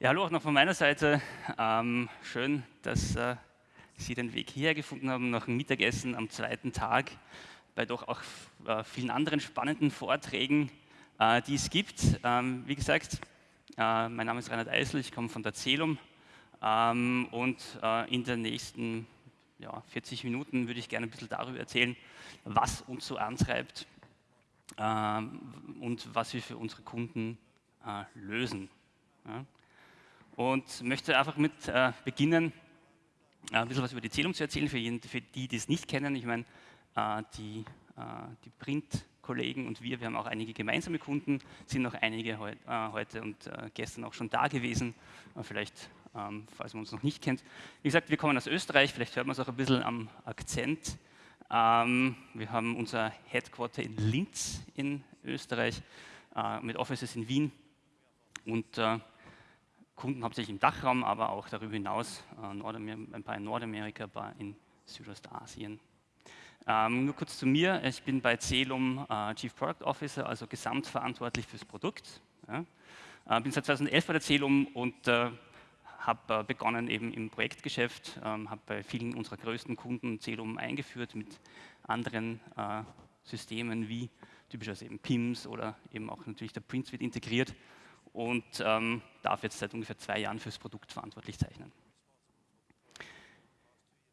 Ja, hallo auch noch von meiner Seite. Ähm, schön, dass äh, Sie den Weg hierher gefunden haben nach dem Mittagessen am zweiten Tag bei doch auch äh, vielen anderen spannenden Vorträgen, äh, die es gibt. Ähm, wie gesagt, äh, mein Name ist Reinhard Eisel, ich komme von der Celum ähm, und äh, in den nächsten ja, 40 Minuten würde ich gerne ein bisschen darüber erzählen, was uns so antreibt ähm, und was wir für unsere Kunden äh, lösen. Ja und möchte einfach mit äh, beginnen, äh, ein bisschen was über die Zählung zu erzählen, für, jeden, für die, die es nicht kennen. Ich meine, äh, die, äh, die Print-Kollegen und wir, wir haben auch einige gemeinsame Kunden, sind noch einige heu, heute und gestern auch schon da gewesen, vielleicht, ähm, falls man uns noch nicht kennt. Wie gesagt, wir kommen aus Österreich, vielleicht hört man es auch ein bisschen am Akzent. Ähm, wir haben unser Headquarter in Linz in Österreich, mit Offices in Wien und Kunden hauptsächlich im Dachraum, aber auch darüber hinaus äh, ein paar in Nordamerika, ein paar in Südostasien. Ähm, nur kurz zu mir, ich bin bei Celum äh, Chief Product Officer, also gesamtverantwortlich fürs Produkt. Ja. Äh, bin seit 2011 bei der Celum und äh, habe äh, begonnen eben im Projektgeschäft, ähm, habe bei vielen unserer größten Kunden Celum eingeführt mit anderen äh, Systemen wie typischerweise eben PIMS oder eben auch natürlich der Print Suite integriert und ähm, darf jetzt seit ungefähr zwei Jahren fürs Produkt verantwortlich zeichnen.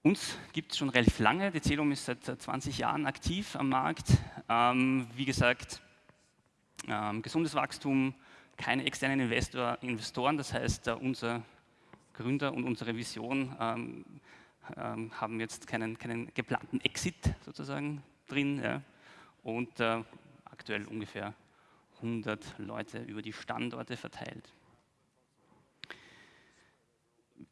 Uns gibt es schon relativ lange, die Celum ist seit 20 Jahren aktiv am Markt. Ähm, wie gesagt, ähm, gesundes Wachstum, keine externen Investor, Investoren, das heißt, äh, unser Gründer und unsere Vision ähm, ähm haben jetzt keinen, keinen, geplanten Exit sozusagen drin ja, und äh, aktuell ungefähr 100 Leute über die Standorte verteilt.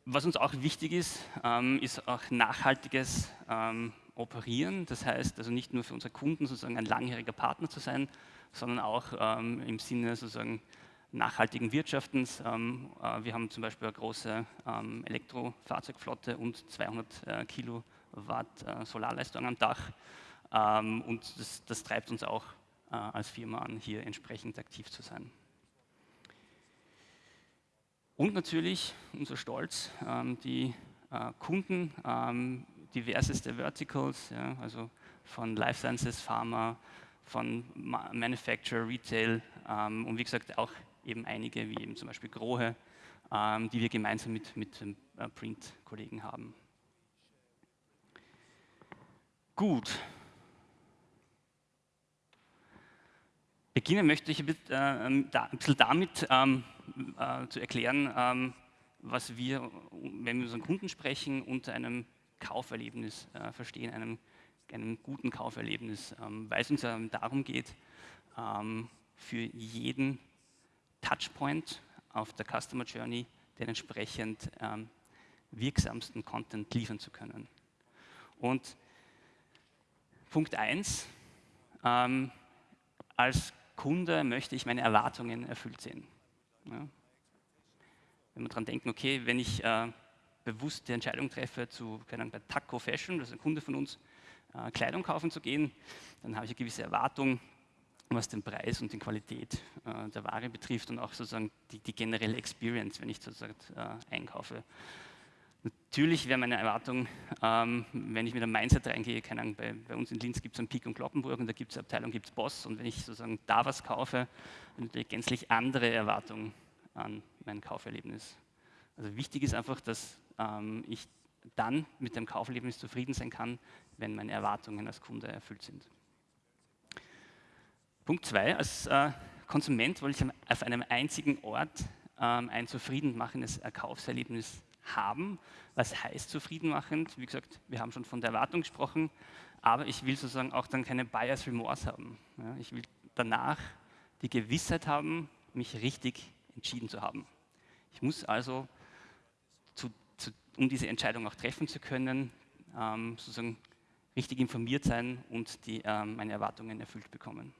Was uns auch wichtig ist, ähm, ist auch nachhaltiges ähm, Operieren. Das heißt also nicht nur für unsere Kunden sozusagen ein langjähriger Partner zu sein, sondern auch ähm, im Sinne sozusagen nachhaltigen Wirtschaftens. Ähm, äh, wir haben zum Beispiel eine große ähm, Elektrofahrzeugflotte und 200 äh, Kilowatt äh, Solarleistung am Dach. Ähm, und das, das treibt uns auch als Firma an, hier entsprechend aktiv zu sein. Und natürlich unser Stolz, ähm, die äh, Kunden, ähm, diverseste Verticals, also von Life Sciences, Pharma, von Manufacturer, Retail ähm, und wie gesagt auch eben einige, wie eben zum Beispiel Grohe, die wir gemeinsam mit, mit äh, Print-Kollegen haben. Gut, Beginnen möchte ich ein bisschen äh, damit ähm, äh, zu erklären, ähm, was wir, wenn wir mit unseren Kunden sprechen, unter einem Kauferlebnis äh, verstehen, einem, einem, guten Kauferlebnis, ähm, weil es uns darum geht, ähm, für jeden Touchpoint auf der Customer Journey den entsprechend ähm, wirksamsten Content liefern zu können. Und Punkt 1, ähm, als Kunde möchte ich meine Erwartungen erfüllt sehen. Ja. Wenn wir daran denken, okay, wenn ich äh, bewusst die Entscheidung treffe, zu Ahnung, bei Taco Fashion, das ist ein Kunde von uns, äh, Kleidung kaufen zu gehen, dann habe ich eine gewisse Erwartung, was den Preis und die Qualität äh, der Ware betrifft und auch sozusagen die, die generelle Experience, wenn ich sozusagen äh, einkaufe. Natürlich wäre meine Erwartung, ähm, wenn ich mit einem Mindset reingehe, keine Ahnung, bei, bei uns in Linz gibt es einen Pik und Kloppenburg und da gibt es Abteilung, gibt es Boss und wenn ich sozusagen da was kaufe, ich natürlich gänzlich andere Erwartungen an mein Kauferlebnis. Also wichtig ist einfach, dass ähm, ich dann mit dem Kauferlebnis zufrieden sein kann, wenn meine Erwartungen als Kunde erfüllt sind. Punkt zwei, als äh, Konsument wollte ich auf einem einzigen Ort ähm, ein zufriedenmachendes Kaufserlebnis haben. Was heißt zufriedenmachend? Wie gesagt, wir haben schon von der Erwartung gesprochen, aber ich will sozusagen auch dann keine Bias Remorse haben. Ja, ich will danach die Gewissheit haben, mich richtig entschieden zu haben. Ich muss also, zu, zu, um diese Entscheidung auch treffen zu können, ähm, sozusagen richtig informiert sein und die, ähm, meine Erwartungen erfüllt bekommen.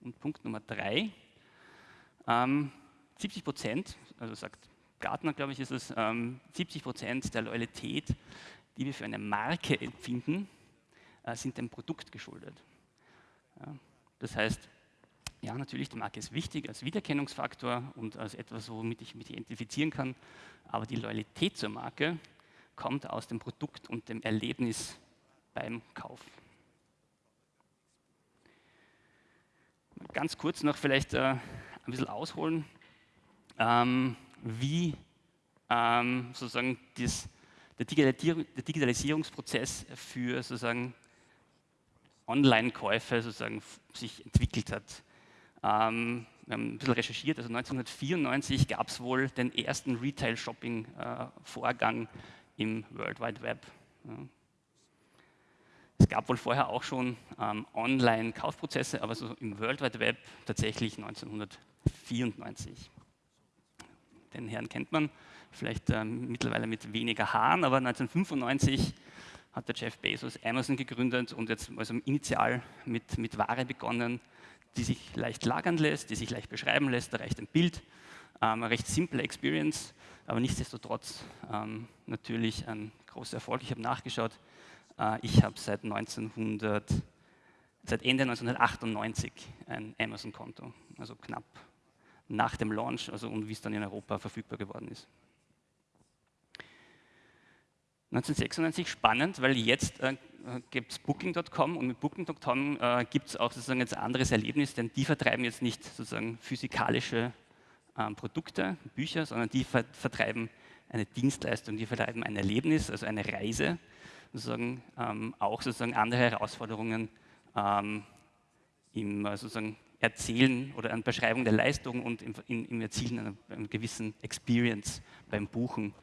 Und Punkt Nummer drei, ähm, 70 Prozent, also sagt Gartner, glaube ich, ist es, ähm, 70 Prozent der Loyalität, die wir für eine Marke empfinden, äh, sind dem Produkt geschuldet. Ja, das heißt, Ja, natürlich, die Marke ist wichtig als Wiedererkennungsfaktor und als etwas, womit ich mich identifizieren kann, aber die Loyalität zur Marke kommt aus dem Produkt und dem Erlebnis beim Kauf. Ganz kurz noch vielleicht äh, ein bisschen ausholen, ähm, wie ähm, sozusagen das, der, Digitalisierungsprozess für sozusagen Online-Käufe sozusagen sich entwickelt hat. Ähm, wir haben ein bisschen recherchiert, also 1994 gab es wohl den ersten Retail-Shopping-Vorgang äh, im World Wide Web. Ja. Es gab wohl vorher auch schon ähm, Online-Kaufprozesse, aber so im World Wide Web tatsächlich 1994. Den Herrn kennt man, vielleicht ähm, mittlerweile mit weniger Haaren, aber 1995 hat der Jeff Bezos Amazon gegründet und jetzt also initial mit, mit Ware begonnen, die sich leicht lagern lässt, die sich leicht beschreiben lässt, da reicht ein Bild, ähm, eine recht simple Experience, aber nichtsdestotrotz ähm, natürlich ein großer Erfolg. Ich habe nachgeschaut, äh, ich habe seit, seit Ende 1998 ein Amazon-Konto, also knapp nach dem Launch also und wie es dann in Europa verfügbar geworden ist. 1996 spannend, weil jetzt äh, gibt es Booking.com und mit Booking.com äh, gibt es auch sozusagen jetzt ein anderes Erlebnis, denn die vertreiben jetzt nicht sozusagen physikalische äh, Produkte, Bücher, sondern die ver vertreiben eine Dienstleistung, die vertreiben ein Erlebnis, also eine Reise, sozusagen ähm, auch sozusagen andere Herausforderungen ähm, im äh, sozusagen Erzählen oder an Beschreibung der Leistung und im, im Erzielen einer, einer gewissen Experience beim Buchen,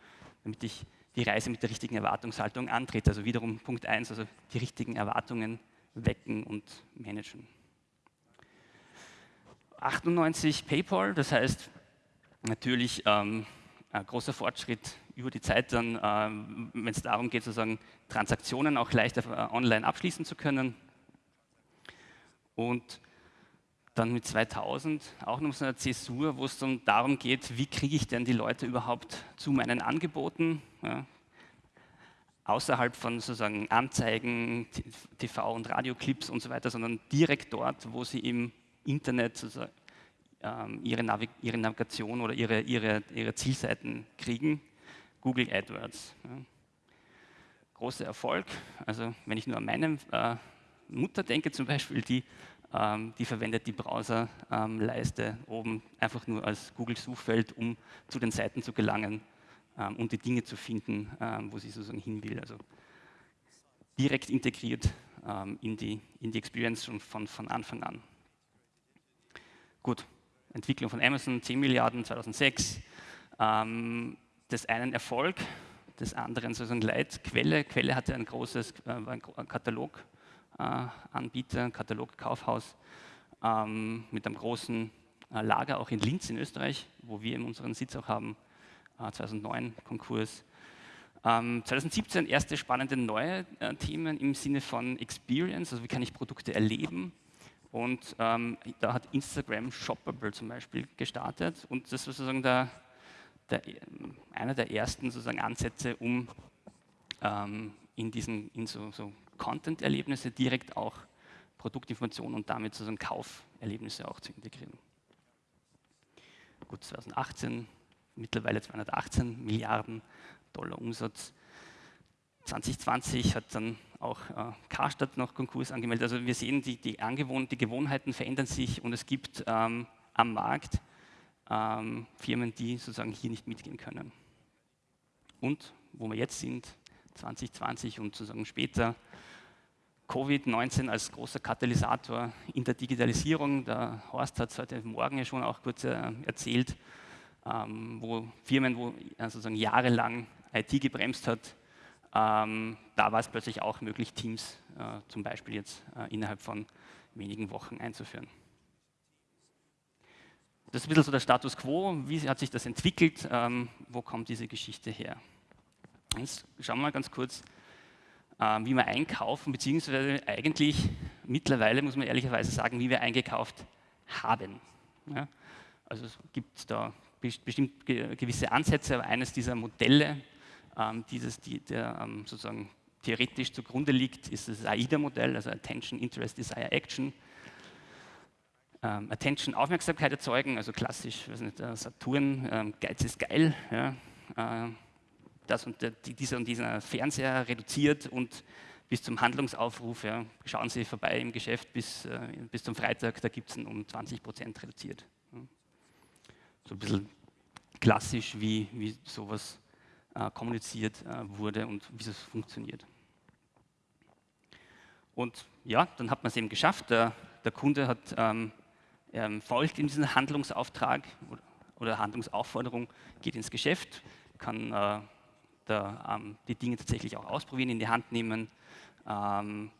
damit ich die Reise mit der richtigen Erwartungshaltung antritt. Also wiederum Punkt 1, also die richtigen Erwartungen wecken und managen. 98 PayPal, das heißt natürlich ähm, ein großer Fortschritt über die Zeit dann, ähm, wenn es darum geht, sozusagen Transaktionen auch leichter äh, online abschließen zu können. Und dann mit 2000 auch noch so eine Zäsur, wo es dann darum geht, wie kriege ich denn die Leute überhaupt zu meinen Angeboten, ja, außerhalb von sozusagen Anzeigen, TV- und Radioclips und so weiter, sondern direkt dort, wo sie im Internet ähm, ihre, Navig ihre, Navigation oder ihre, ihre, ihre, Zielseiten kriegen, Google AdWords. Ja. Großer Erfolg, also wenn ich nur an meine äh, Mutter denke zum Beispiel, die die verwendet die Browserleiste ähm, oben einfach nur als Google-Suchfeld, um zu den Seiten zu gelangen ähm, und die Dinge zu finden, wo sie sozusagen hin will. Also direkt integriert in, die, in die Experience schon von, von Anfang an. Gut, Entwicklung von Amazon, 10 Milliarden 2006. des einen Erfolg, des anderen sozusagen Leid. Quelle, hatte ein großes äh, Katalog Anbieter, Katalogkaufhaus ähm, mit einem großen äh, Lager auch in Linz in Österreich, wo wir unseren Sitz auch haben, 2009 äh, Konkurs. 2017 ähm, erste spannende neue Themen im Sinne von Experience, also wie kann ich Produkte erleben. Und ähm, da hat Instagram Shoppable zum Beispiel gestartet und das war sozusagen der, der, einer der ersten sozusagen Ansätze, um ähm, in diesen in so, so Content-Erlebnisse direkt auch Produktinformationen und damit sozusagen Kauferlebnisse auch zu integrieren. Gut, 2018 mittlerweile 218 Milliarden Dollar Umsatz. 2020 hat dann auch äh, Karstadt noch Konkurs angemeldet. Also wir sehen, die, die, die Gewohnheiten verändern sich und es gibt ähm, am Markt ähm, Firmen, die sozusagen hier nicht mitgehen können. Und wo wir jetzt sind, 2020 und sozusagen später, Covid-19 als großer Katalysator in der Digitalisierung. Der Horst hat es heute Morgen ja schon auch kurz äh, erzählt, ähm, wo Firmen, wo äh, sozusagen jahrelang IT gebremst hat, ähm, da war es plötzlich auch möglich, Teams äh, zum Beispiel jetzt innerhalb von wenigen Wochen einzuführen. Das ist ein bisschen so der Status quo, wie hat sich das entwickelt, ähm, wo kommt diese Geschichte her. Jetzt schauen wir mal ganz kurz, wie wir einkaufen, beziehungsweise eigentlich mittlerweile, muss man ehrlicherweise sagen, wie wir eingekauft haben. Ja? Also es gibt da bestimmt gewisse Ansätze, aber eines dieser Modelle, ähm, dieses, die, der ähm, sozusagen theoretisch zugrunde liegt, ist das AIDA-Modell, also Attention, Interest, Desire, Action. ähm, Attention, Aufmerksamkeit erzeugen, also klassisch, weiß nicht, Saturn, ähm, Geiz ist geil, ja, äh, das und dieser und dieser Fernseher reduziert und bis zum Handlungsaufruf, ja, schauen Sie vorbei im Geschäft bis, äh, bis zum Freitag, da gibt es ihn um 20 Prozent reduziert. Ja. So ein bisschen klassisch, wie, wie sowas äh, kommuniziert äh, wurde und wie es funktioniert. Und ja, dann hat man es eben geschafft. Der, der Kunde hat ähm, ähm, folgt in diesen Handlungsauftrag oder, oder, Handlungsaufforderung, geht ins Geschäft, kann äh, da, ähm, die Dinge tatsächlich auch ausprobieren, in die Hand nehmen. Ähm,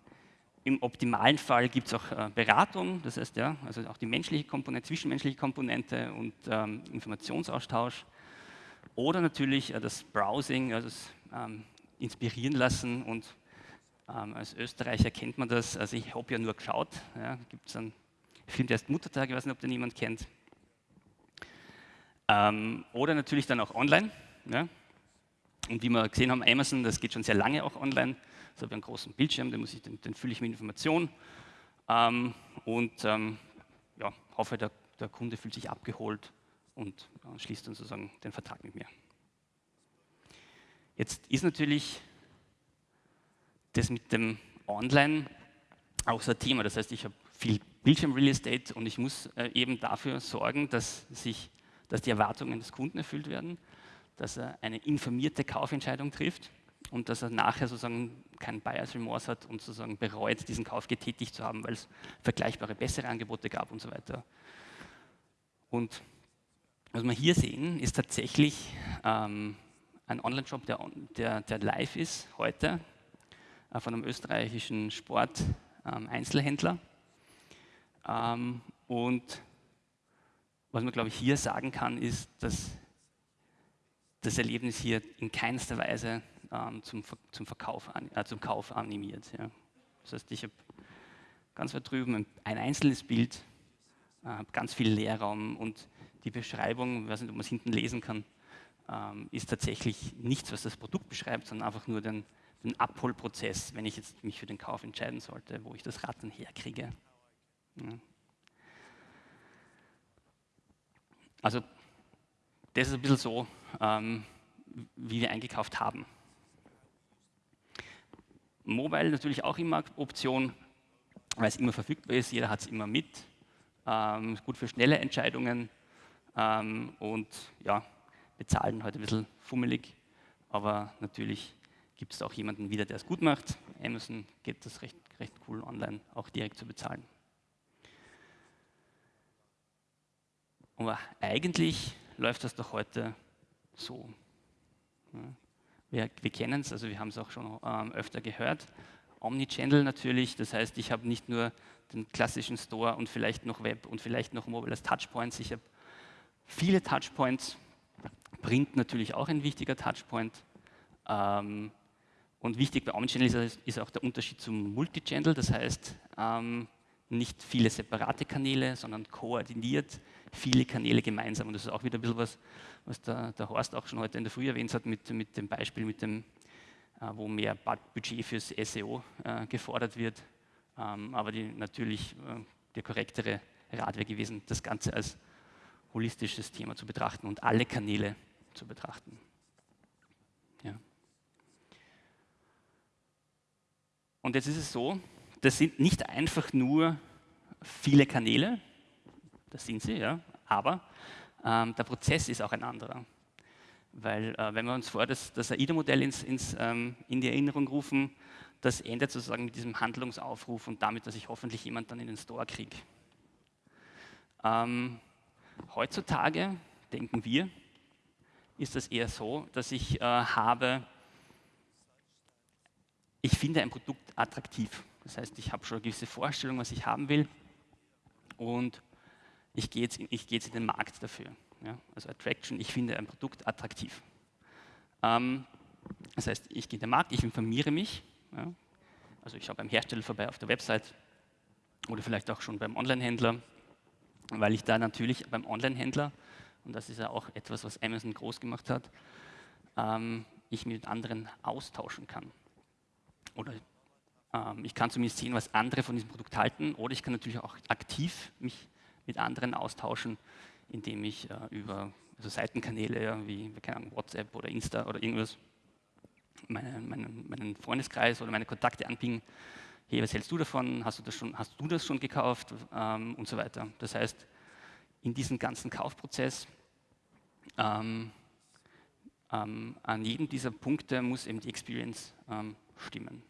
Im optimalen Fall gibt es auch äh, Beratung, das heißt ja, also auch die menschliche Komponente, zwischenmenschliche Komponente und ähm, Informationsaustausch. Oder natürlich äh, das Browsing, also das ähm, Inspirieren lassen und ähm, als Österreicher kennt man das, also ich habe ja nur geschaut, ja, gibt es einen Film, der heißt Muttertag, ich weiß nicht, ob den jemand kennt. Ähm, oder natürlich dann auch online. Ja. Und wie wir gesehen haben, Amazon, das geht schon sehr lange auch online. So habe ich einen großen Bildschirm, den, ich, den, den fülle ich mit Informationen. Ähm, und ähm, ja, hoffe, der, der, Kunde fühlt sich abgeholt und äh, schließt dann sozusagen den Vertrag mit mir. Jetzt ist natürlich das mit dem Online auch so ein Thema. Das heißt, ich habe viel Bildschirm-Real Estate und ich muss äh, eben dafür sorgen, dass, sich, dass die Erwartungen des Kunden erfüllt werden, dass er eine informierte Kaufentscheidung trifft und dass er nachher sozusagen keinen Bias Remorse hat und sozusagen bereut, diesen Kauf getätigt zu haben, weil es vergleichbare bessere Angebote gab und so weiter. Und was wir hier sehen, ist tatsächlich ähm, ein Online-Shop, der, der, der, live ist heute äh, von einem österreichischen Sport-Einzelhändler. Ähm, und was man, glaube ich, hier sagen kann, ist, dass das Erlebnis hier in keinster Weise ähm, zum, zum, Verkauf, äh, zum Kauf animiert. Ja. Das heißt, ich habe ganz weit drüben ein einzelnes Bild, äh, ganz viel Leerraum und die Beschreibung, ich weiß nicht, ob man es hinten lesen kann, ähm, ist tatsächlich nichts, was das Produkt beschreibt, sondern einfach nur den, den Abholprozess, wenn ich jetzt mich für den Kauf entscheiden sollte, wo ich das Rad dann herkriege. Ja. Also das ist ein bisschen so, ähm, wie wir eingekauft haben. Mobile natürlich auch immer Option, weil es immer verfügbar ist, jeder hat es immer mit, ähm, gut für schnelle Entscheidungen ähm, und ja, bezahlen heute ein bisschen fummelig, aber natürlich gibt es auch jemanden wieder, der es gut macht. Amazon geht das recht, recht cool online auch direkt zu bezahlen. Aber eigentlich läuft das doch heute so. Wir, wir kennen es, also wir haben es auch schon ähm, öfter gehört. Omnichannel natürlich, das heißt, ich habe nicht nur den klassischen Store und vielleicht noch Web und vielleicht noch Mobile als Touchpoints, ich habe viele Touchpoints. Print natürlich auch ein wichtiger Touchpoint. Ähm, und wichtig bei Omnichannel ist, ist, auch der Unterschied zum Multichannel, das heißt, ähm, nicht viele separate Kanäle, sondern koordiniert viele Kanäle gemeinsam. Und das ist auch wieder ein bisschen was, was der, der Horst auch schon heute in der Früh erwähnt hat, mit, mit dem Beispiel, mit dem, äh, wo mehr Budget fürs SEO äh, gefordert wird. Ähm, aber die, natürlich äh, der korrektere Rat wäre gewesen, das Ganze als holistisches Thema zu betrachten und alle Kanäle zu betrachten. Ja. Und jetzt ist es so, das sind nicht einfach nur viele Kanäle, das sind sie, ja, aber ähm, der Prozess ist auch ein anderer. Weil äh, wenn wir uns vor das, das AIDA-Modell ins, ins, ähm, in die Erinnerung rufen, das endet sozusagen mit diesem Handlungsaufruf und damit, dass ich hoffentlich jemand dann in den Store kriege. Ähm, heutzutage, denken wir, ist das eher so, dass ich äh, habe, ich finde ein Produkt attraktiv. Das heißt, ich habe schon eine gewisse Vorstellung, was ich haben will und ich gehe jetzt, ich gehe jetzt in den Markt dafür. Ja? Also Attraction, ich finde ein Produkt attraktiv. Ähm, das heißt, ich gehe in den Markt, ich informiere mich. Ja? Also ich schaue beim Hersteller vorbei auf der Website oder vielleicht auch schon beim Onlinehändler, weil ich da natürlich beim Onlinehändler, und das ist ja auch etwas, was Amazon groß gemacht hat, ähm, ich mit anderen austauschen kann. Oder ähm, ich kann zumindest sehen, was andere von diesem Produkt halten, oder ich kann natürlich auch aktiv mich mit anderen austauschen, indem ich äh, über also Seitenkanäle wie keine Ahnung, WhatsApp oder Insta oder irgendwas meine, meinen, meinen Freundeskreis oder meine Kontakte anpingen. Hey, was hältst du davon? Hast du das schon, hast du das schon gekauft? Ähm, und so weiter. Das heißt, in diesem ganzen Kaufprozess ähm, ähm, an jedem dieser Punkte muss eben die Experience ähm, stimmen.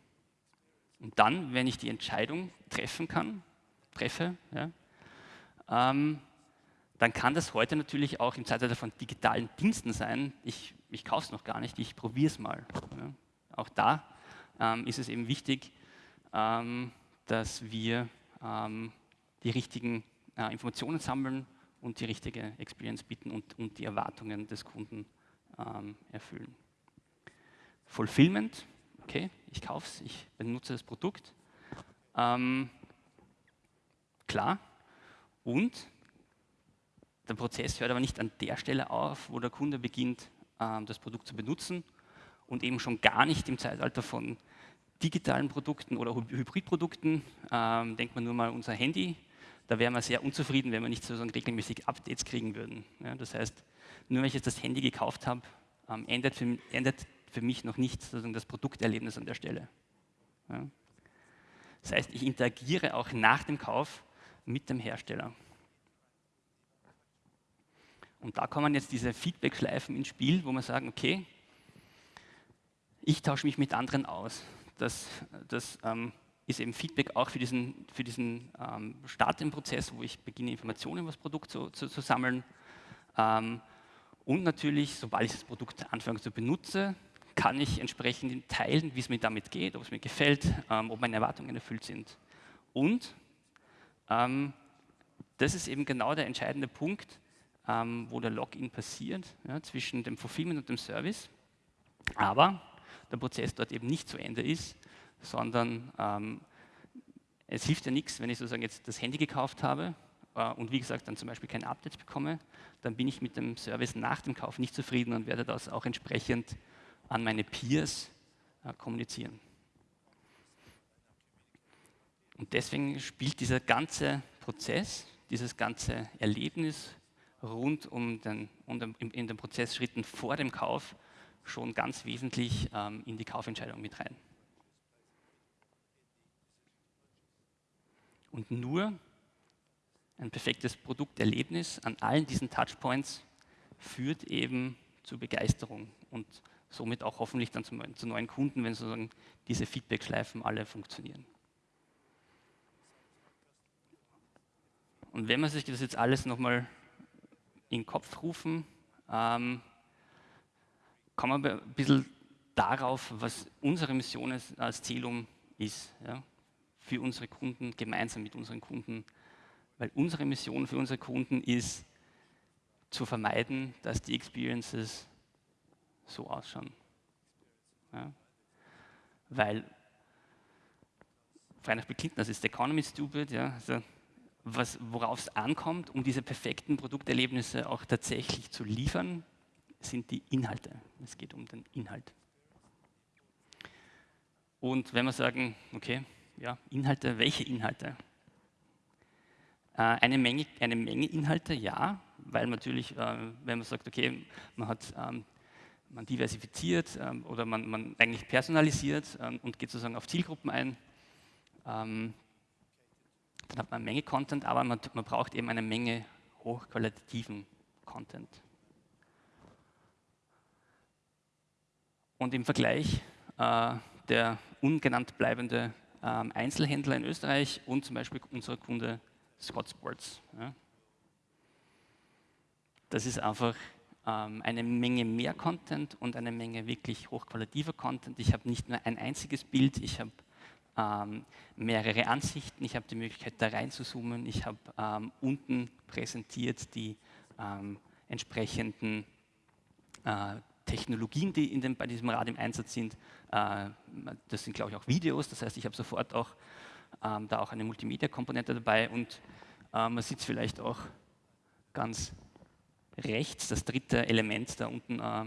Und dann, wenn ich die Entscheidung treffen kann, treffe, ja, ähm, dann kann das heute natürlich auch im Zeitalter von digitalen Diensten sein. Ich, ich kaufe es noch gar nicht, ich probiere es mal. Ja. Auch da ähm, ist es eben wichtig, ähm, dass wir ähm, die richtigen äh, Informationen sammeln und die richtige Experience bieten und, und die Erwartungen des Kunden ähm, erfüllen. Fulfillment, okay, ich kaufe es, ich benutze das Produkt. Ähm, klar. Und der Prozess hört aber nicht an der Stelle auf, wo der Kunde beginnt, ähm, das Produkt zu benutzen und eben schon gar nicht im Zeitalter von digitalen Produkten oder Hybridprodukten. Ähm, denkt man nur mal unser Handy, da wären wir sehr unzufrieden, wenn wir nicht sozusagen regelmäßig Updates kriegen würden. Das heißt, nur wenn ich jetzt das Handy gekauft habe, ähm, endet, für, mich noch nicht das Produkterlebnis an der Stelle. Das heißt, ich interagiere auch nach dem Kauf mit dem Hersteller. Und da kommen jetzt diese Feedback-Schleifen ins Spiel, wo man sagen, okay, ich tausche mich mit anderen aus. Das, das ähm, ist eben Feedback auch für diesen, für diesen ähm, Start im Prozess, wo ich beginne, Informationen über das Produkt zu, zu, zu sammeln. Ähm, und natürlich, sobald ich das Produkt anfange zu benutzen, kann ich entsprechend teilen, wie es mir damit geht, ob es mir gefällt, ähm, ob meine Erwartungen erfüllt sind. Und ähm, das ist eben genau der entscheidende Punkt, ähm, wo der Login passiert, ja, zwischen dem Fulfillment und dem Service. Aber der Prozess dort eben nicht zu Ende ist, sondern ähm, es hilft ja nichts, wenn ich sozusagen jetzt das Handy gekauft habe äh, und wie gesagt dann zum Beispiel keine Updates bekomme, dann bin ich mit dem Service nach dem Kauf nicht zufrieden und werde das auch entsprechend an meine Peers äh, kommunizieren. Und deswegen spielt dieser ganze Prozess, dieses ganze Erlebnis rund um den, um den in den Prozessschritten vor dem Kauf schon ganz wesentlich ähm, in die Kaufentscheidung mit rein. Und nur ein perfektes Produkterlebnis an allen diesen Touchpoints führt eben zu Begeisterung und somit auch hoffentlich dann zu, zu neuen Kunden, wenn sozusagen diese Feedback-Schleifen alle funktionieren. Und wenn man sich das jetzt alles nochmal in den Kopf rufen, ähm, kommen wir ein bisschen darauf, was unsere Mission als Zielum ist. Ja? Für unsere Kunden, gemeinsam mit unseren Kunden weil unsere Mission für unsere Kunden ist, zu vermeiden, dass die Experiences so ausschauen. Ja? Weil, frei nach Clinton, das ist the economy stupid, ja? also worauf es ankommt, um diese perfekten Produkterlebnisse auch tatsächlich zu liefern, sind die Inhalte. Es geht um den Inhalt. Und wenn wir sagen, okay, ja, Inhalte, welche Inhalte? Äh, eine Menge, eine Menge Inhalte, ja, weil natürlich, äh, wenn man sagt, okay, man hat ähm, man diversifiziert ähm, oder man, man, eigentlich personalisiert ähm, und geht sozusagen auf Zielgruppen ein, dann hat man eine Menge Content, aber man, man braucht eben eine Menge hochqualitativen Content. Und im Vergleich äh, der ungenannt bleibende Einzelhändler in Österreich und zum Beispiel unser Kunde Scott Sports. Ja. Das ist einfach ähm, eine Menge mehr Content und eine Menge wirklich hochqualitativer Content. Ich habe nicht nur ein einziges Bild, ich habe ähm, mehrere Ansichten, ich habe die Möglichkeit da rein zu zoomen, ich habe ähm, unten präsentiert die ähm, entsprechenden äh, Technologien, die dem, bei diesem Rad im Einsatz sind. Äh, das sind, glaube ich, auch Videos, das heißt, ich habe sofort auch ähm, da auch eine Multimedia-Komponente dabei. Und äh, man sieht es vielleicht auch ganz rechts, das dritte Element da unten äh,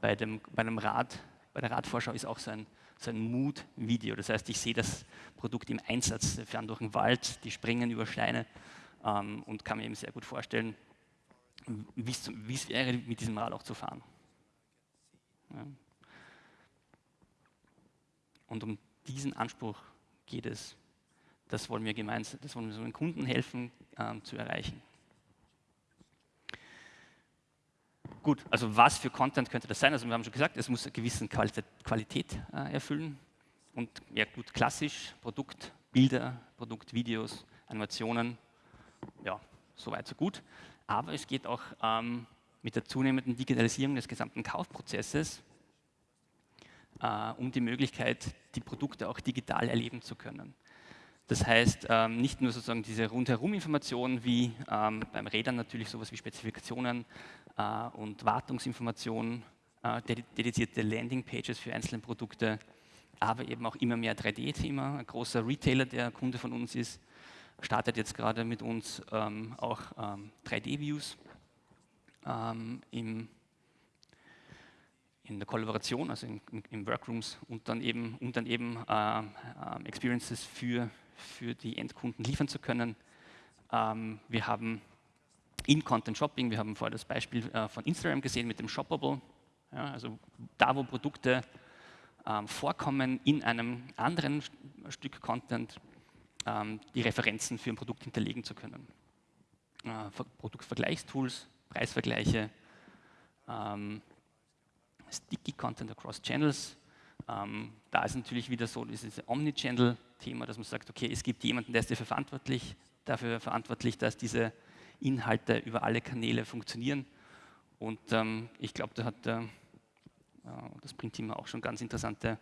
bei, dem, bei dem Rad, bei der Radvorschau ist auch so ein, so ein Mood-Video. Das heißt, ich sehe das Produkt im Einsatz, wir fahren durch den Wald, die springen über Steine ähm, und kann mir eben sehr gut vorstellen, wie es wäre, mit diesem Rad auch zu fahren. Ja. Und um diesen Anspruch geht es. Das wollen wir gemeinsam, das wollen wir den Kunden helfen ähm, zu erreichen. Gut, also was für Content könnte das sein? Also wir haben schon gesagt, es muss eine gewisse Qualität, äh, erfüllen. Und ja gut, klassisch, Produkt, Bilder, Produktvideos, Animationen, ja, soweit so gut. Aber es geht auch ähm, mit der zunehmenden Digitalisierung des gesamten Kaufprozesses äh, um die Möglichkeit, die Produkte auch digital erleben zu können. Das heißt, ähm, nicht nur sozusagen diese Rundherum-Informationen wie ähm, beim Rädern natürlich sowas wie Spezifikationen äh, und Wartungsinformationen, äh, dedizierte Landingpages für einzelne Produkte, aber eben auch immer mehr 3D-Thema. Ein großer Retailer, der Kunde von uns ist, startet jetzt gerade mit uns ähm, auch 3D-Views im in der Kollaboration, also in, in, Workrooms und dann eben, um dann eben äh, äh, Experiences für, für die Endkunden liefern zu können. Ähm, wir haben In-Content Shopping, wir haben vorher das Beispiel äh, von Instagram gesehen mit dem Shoppable, ja, also da, wo Produkte ähm, vorkommen in einem anderen Stück Content, ähm, die Referenzen für ein Produkt hinterlegen zu können. Äh, Produktvergleichstools, Preisvergleiche, ähm, Sticky Content across Channels. Ähm, da ist natürlich wieder so dieses Omnichannel-Thema, dass man sagt, okay, es gibt jemanden, der ist dafür verantwortlich, dafür verantwortlich, dass diese Inhalte über alle Kanäle funktionieren. Und ähm, ich glaube, da hat äh, das Print-Team auch schon ganz interessante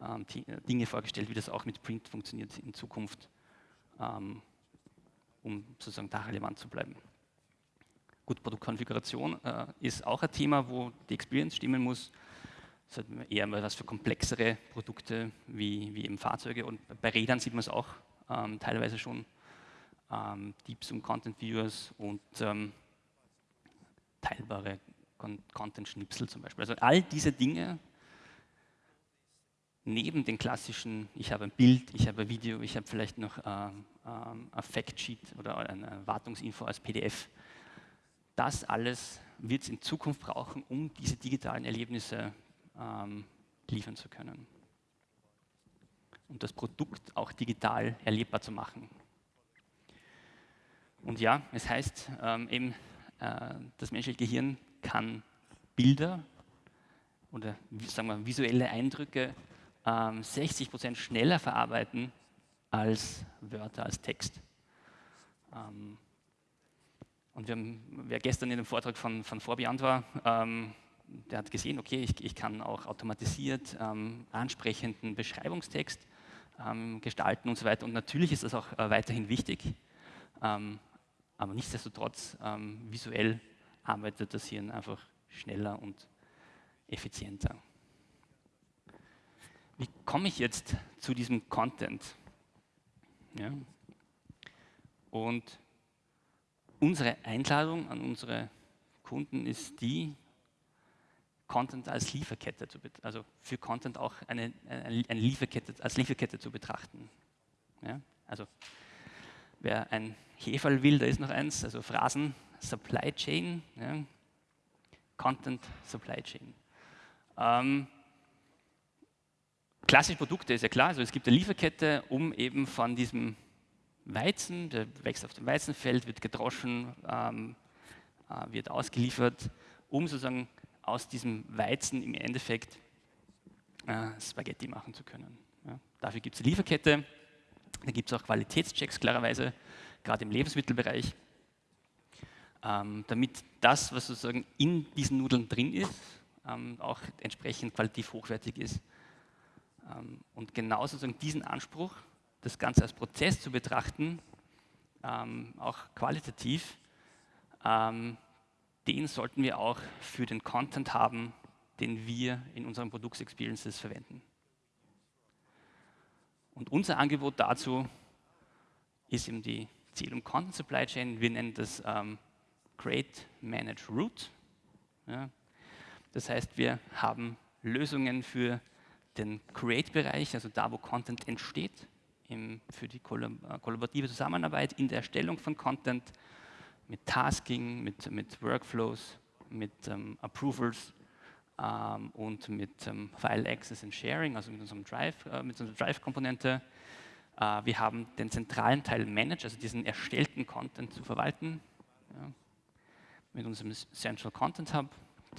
ähm, Dinge vorgestellt, wie das auch mit Print funktioniert in Zukunft, ähm, um sozusagen da relevant zu bleiben. Gut, Produktkonfiguration äh, ist auch ein Thema, wo die Experience stimmen muss. Das ist eher mal was für komplexere Produkte wie, wie eben Fahrzeuge. Und bei Rädern sieht man es auch ähm, teilweise schon. Ähm, Deeps und Content Viewers und ähm, teilbare Con Content-Schnipsel zum Beispiel. Also all diese Dinge neben den klassischen, ich habe ein Bild, ich habe ein Video, ich habe vielleicht noch äh, äh, ein Factsheet oder eine Wartungsinfo als PDF, das alles wird es in Zukunft brauchen, um diese digitalen Erlebnisse ähm, liefern zu können. Und das Produkt auch digital erlebbar zu machen. Und ja, es heißt ähm, eben, äh, das menschliche Gehirn kann Bilder oder sagen wir visuelle Eindrücke ähm, 60 Prozent schneller verarbeiten als Wörter, als Text. Ähm, und wir haben, wer gestern in dem Vortrag von, von Vorbiand war, ähm, der hat gesehen, okay, ich, ich kann auch automatisiert ähm, ansprechenden Beschreibungstext ähm, gestalten und so weiter. Und natürlich ist das auch äh, weiterhin wichtig, ähm, aber nichtsdestotrotz ähm, visuell arbeitet das Hirn einfach schneller und effizienter. Wie komme ich jetzt zu diesem Content? Ja. Und unsere Einladung an unsere Kunden ist die, Content als Lieferkette zu also für Content auch eine, eine Lieferkette, als Lieferkette zu betrachten. Ja? Also wer ein Heferl will, da ist noch eins, also Phrasen, Supply Chain, ja? Content Supply Chain. Ähm, klassische Produkte ist ja klar, also es gibt eine Lieferkette, um eben von diesem Weizen, der wächst auf dem Weizenfeld, wird gedroschen, ähm, äh, wird ausgeliefert, um sozusagen aus diesem Weizen im Endeffekt äh, Spaghetti machen zu können. Ja. Dafür gibt es Lieferkette, da gibt es auch Qualitätschecks klarerweise, gerade im Lebensmittelbereich, ähm, damit das, was sozusagen in diesen Nudeln drin ist, ähm, auch entsprechend qualitativ hochwertig ist. Ähm, und genau sozusagen diesen Anspruch das Ganze als Prozess zu betrachten, ähm, auch qualitativ, ähm, den sollten wir auch für den Content haben, den wir in unseren Produktexperiences verwenden. Und unser Angebot dazu ist eben die Zählung Content Supply Chain. Wir nennen das ähm, Create, Manage, Route. Ja. Das heißt, wir haben Lösungen für den Create-Bereich, also da, wo Content entsteht im, für die äh, kollaborative Zusammenarbeit in der Erstellung von Content, mit Tasking, mit, mit Workflows, mit ähm, Approvals ähm, und mit ähm, File Access and Sharing, also mit unserem Drive, äh, mit unserer Drive-Komponente. Äh, wir haben den zentralen Teil Manage, also diesen erstellten Content zu verwalten, ja, mit unserem Central Content Hub,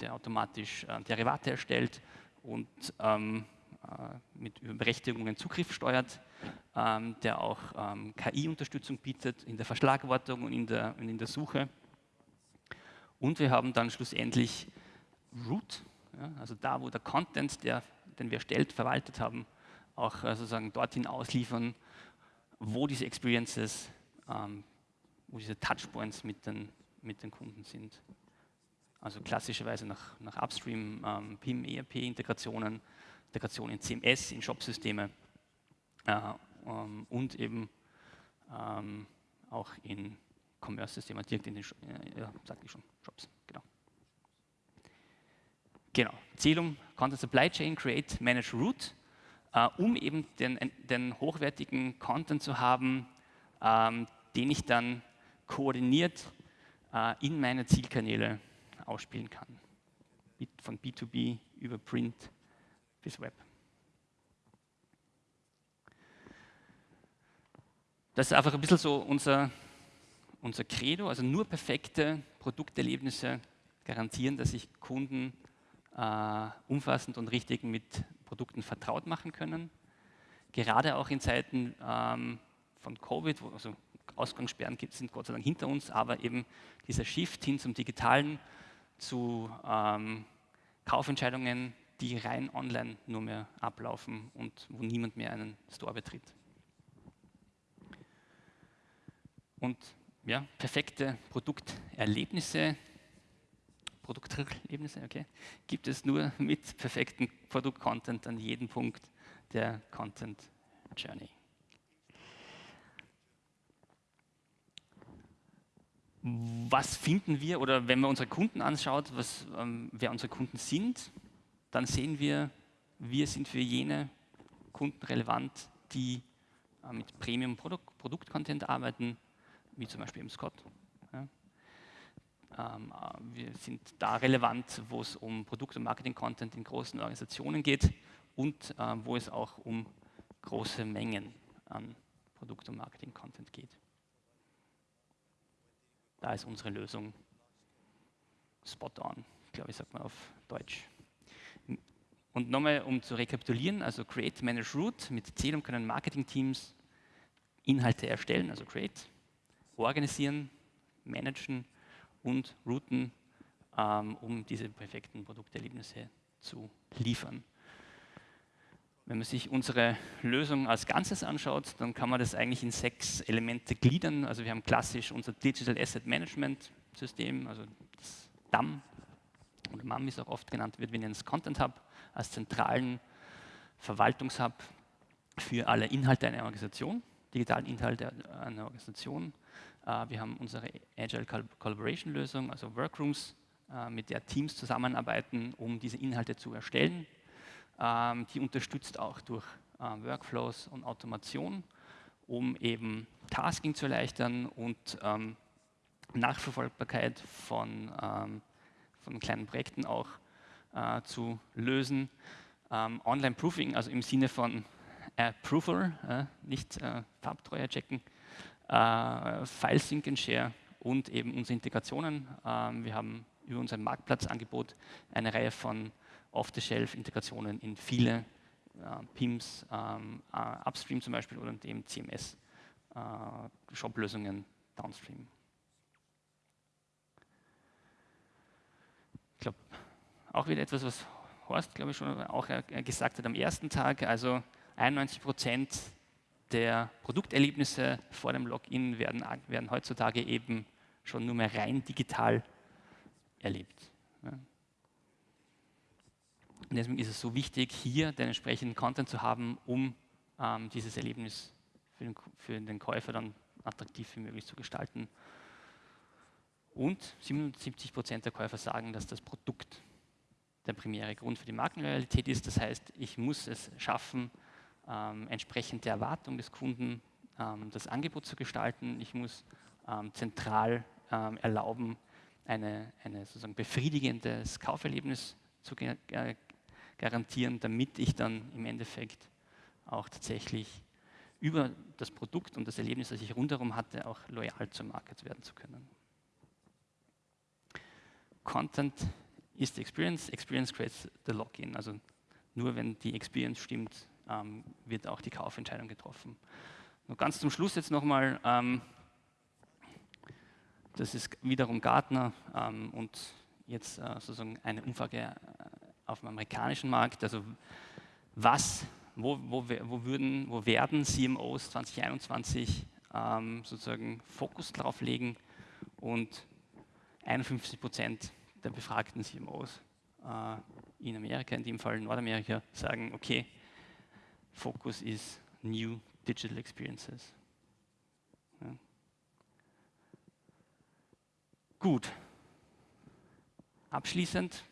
der automatisch äh, Derivate erstellt und ähm, äh, mit Berechtigungen Zugriff steuert, ähm, der auch ähm, KI-Unterstützung bietet in der Verschlagwortung und in der, und in der Suche. Und wir haben dann schlussendlich Root, ja, also da, wo der Content, der, den wir erstellt, verwaltet haben, auch äh, sozusagen dorthin ausliefern, wo diese Experiences, ähm, wo diese Touchpoints mit den, mit den Kunden sind. Also klassischerweise nach, nach Upstream, ähm, PIM, ERP-Integrationen, Integration in CMS, in Shopsysteme und eben ähm, auch in Commerce-Systeme, direkt in den, äh, ja, sagte ich schon, Shops, genau. Genau, Zielung, Content Supply Chain, Create, Manage, Route, äh, um eben den, den, hochwertigen Content zu haben, ähm, den ich dann koordiniert äh, in meine Zielkanäle ausspielen kann. Von B2B über Print bis Web. Das ist einfach ein bisschen so unser, unser Credo, also nur perfekte Produkterlebnisse garantieren, dass sich Kunden äh, umfassend und richtig mit Produkten vertraut machen können. Gerade auch in Zeiten ähm, von Covid, wo also Ausgangssperren gibt, sind Gott sei Dank hinter uns, aber eben dieser Shift hin zum Digitalen, zu ähm, Kaufentscheidungen, die rein online nur mehr ablaufen und wo niemand mehr einen Store betritt. Und ja, perfekte Produkterlebnisse, Produkterlebnisse, okay, gibt es nur mit perfektem Produktcontent an jedem Punkt der Content Journey. Was finden wir, oder wenn man unsere Kunden anschaut, was, ähm, wer unsere Kunden sind, dann sehen wir, wir sind für jene Kunden relevant, die äh, mit Premium-Produkt-Content arbeiten, wie zum Beispiel im Scott. Ja. Ähm, äh, wir sind da relevant, wo es um Produkt- und Marketing-Content in großen Organisationen geht und äh, wo es auch um große Mengen an Produkt- und Marketing-Content geht. Da ist unsere Lösung spot on, glaube ich, sagt man auf Deutsch. Und nochmal, um zu rekapitulieren, also Create, Manage, Root, mit Zählung können Marketing-Teams Inhalte erstellen, also Create, organisieren, managen und routen, ähm, um diese perfekten Produkterlebnisse zu liefern. Wenn man sich unsere Lösung als Ganzes anschaut, dann kann man das eigentlich in sechs Elemente gliedern. Also wir haben klassisch unser Digital Asset Management System, also das DAM, oder MAM ist auch oft genannt wird, wir nennen es Content Hub als zentralen Verwaltungshub für alle Inhalte einer Organisation, digitalen Inhalte einer Organisation. Äh, wir haben unsere Agile Collaboration Lösung, also Workrooms, äh, mit der Teams zusammenarbeiten, um diese Inhalte zu erstellen. Ähm, die unterstützt auch durch äh, Workflows und Automation, um eben Tasking zu erleichtern und ähm, Nachverfolgbarkeit von, ähm, von kleinen Projekten auch zu lösen. Online-Proofing, also im Sinne von Approval, äh, nicht äh, Farbtreue checken, äh, File Sync and Share und eben unsere Integrationen. Ähm, wir haben über unser Marktplatzangebot eine Reihe von Off-the-Shelf-Integrationen in viele äh, PIMs, ähm, äh, Upstream zum Beispiel oder dem CMS-Shop-Lösungen äh, Downstream. Ich glaube, auch wieder etwas, was Horst, glaube ich, schon auch gesagt hat am ersten Tag. Also 91 Prozent der Produkterlebnisse vor dem Login werden, werden heutzutage eben schon nur mehr rein digital erlebt. Und deswegen ist es so wichtig, hier den entsprechenden Content zu haben, um ähm, dieses Erlebnis für den, für den Käufer dann attraktiv wie möglich zu gestalten. Und 77 Prozent der Käufer sagen, dass das Produkt der primäre Grund für die Markenloyalität ist. Das heißt, ich muss es schaffen, ähm, entsprechend der Erwartung des Kunden ähm, das Angebot zu gestalten. Ich muss ähm, zentral ähm, erlauben, eine, eine sozusagen befriedigendes Kauferlebnis zu äh, garantieren, damit ich dann im Endeffekt auch tatsächlich über das Produkt und das Erlebnis, das ich rundherum hatte, auch loyal zum Market werden zu können. Content is the experience, experience creates the login. Also nur wenn die Experience stimmt, ähm, wird auch die Kaufentscheidung getroffen. Nur ganz zum Schluss jetzt nochmal, ähm, das ist wiederum Gartner ähm, und jetzt äh, sozusagen eine Umfrage äh, auf dem amerikanischen Markt. Also was, wo, wo, wo, würden, wo werden CMOs 2021 ähm, sozusagen Fokus drauf legen und 51 Prozent der befragten CMOs äh, in Amerika, in dem Fall Nordamerika, sagen, okay, Fokus ist New Digital Experiences. Ja. Gut. Abschließend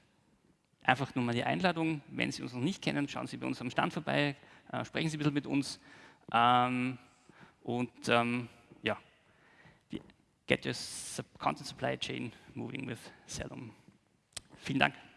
einfach nur mal die Einladung, wenn Sie uns noch nicht kennen, schauen Sie bei uns am Stand vorbei, äh, sprechen Sie ein bisschen mit uns ähm, und ähm, ja, get your content supply chain moving with Salom. Vielen Dank.